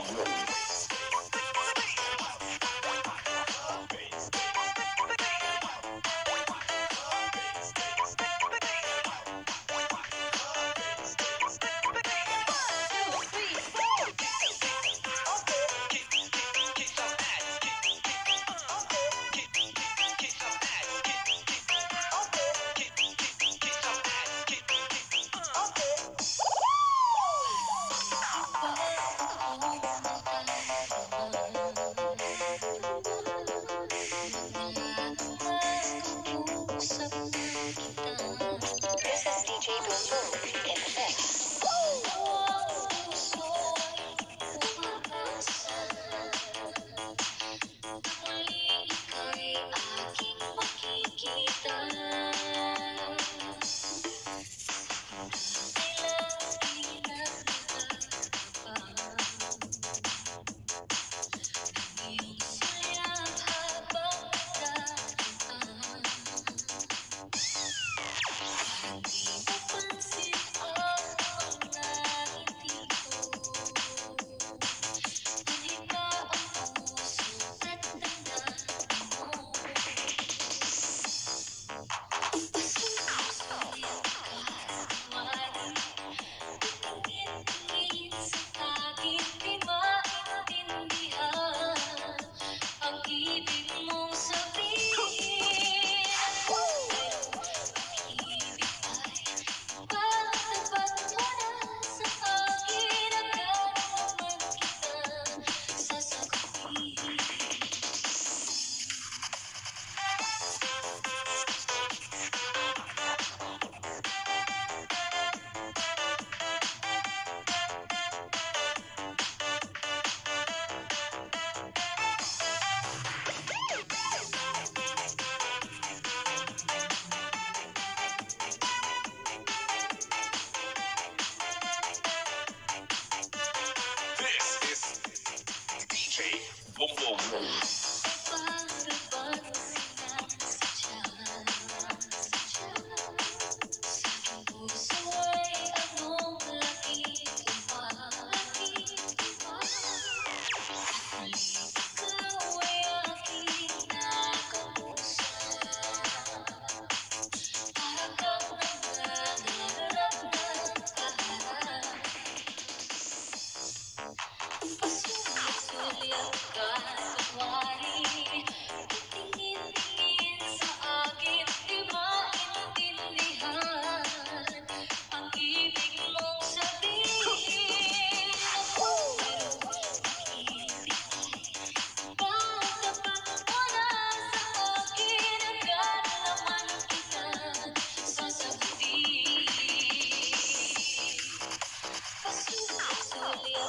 All good.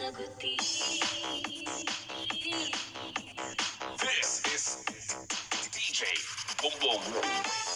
This is DJ Boom Boom.